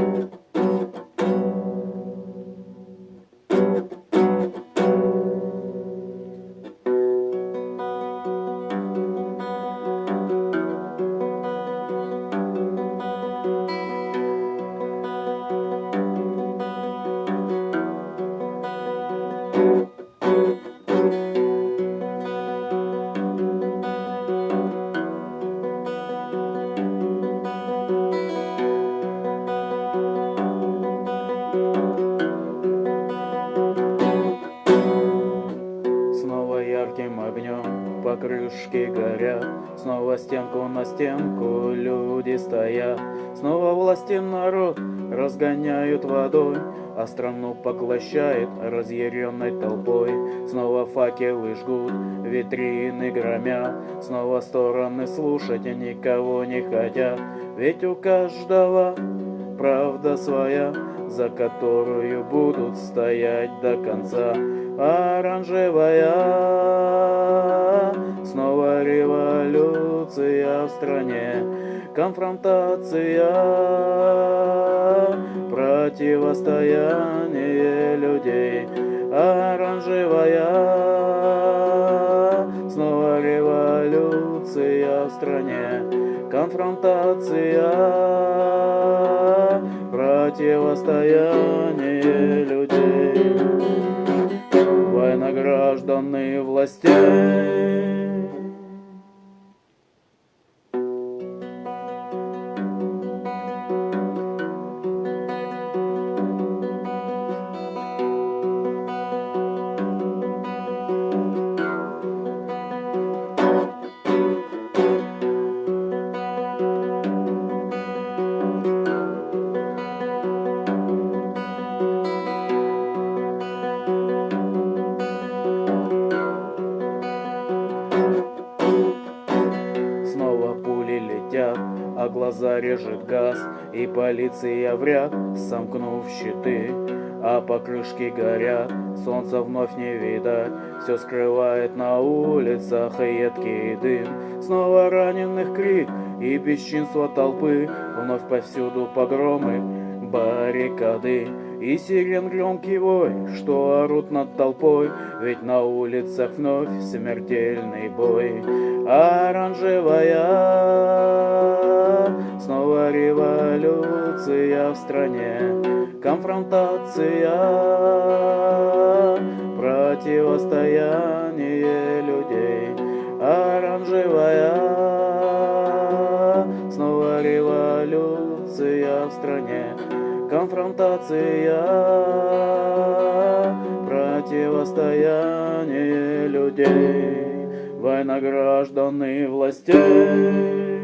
Снова покрышки горят, Снова стенку на стенку люди стоят, Снова власти народ разгоняют водой, А страну поглощает разъяренной толпой. Снова факелы жгут, витрины громят, Снова стороны слушать никого не хотят, Ведь у каждого правда своя, За которую будут стоять до конца оранжевая. Революция в стране, конфронтация, противостояние людей, оранжевая. Снова революция в стране, конфронтация, противостояние людей. Граждане властей. А глаза режет газ, и полиция вряд, сомкнув щиты, а покрышки горят, солнца вновь не видать, все скрывает на улицах едкий дым, снова раненых крик и бесчинство толпы, вновь повсюду погромы, баррикады и сирен громкий вой, что орут над толпой, ведь на улицах вновь смертельный бой. Оранжевая Снова революция в стране, конфронтация, противостояние людей, оранжевая. Снова революция в стране, конфронтация, противостояние людей, война граждан и властей.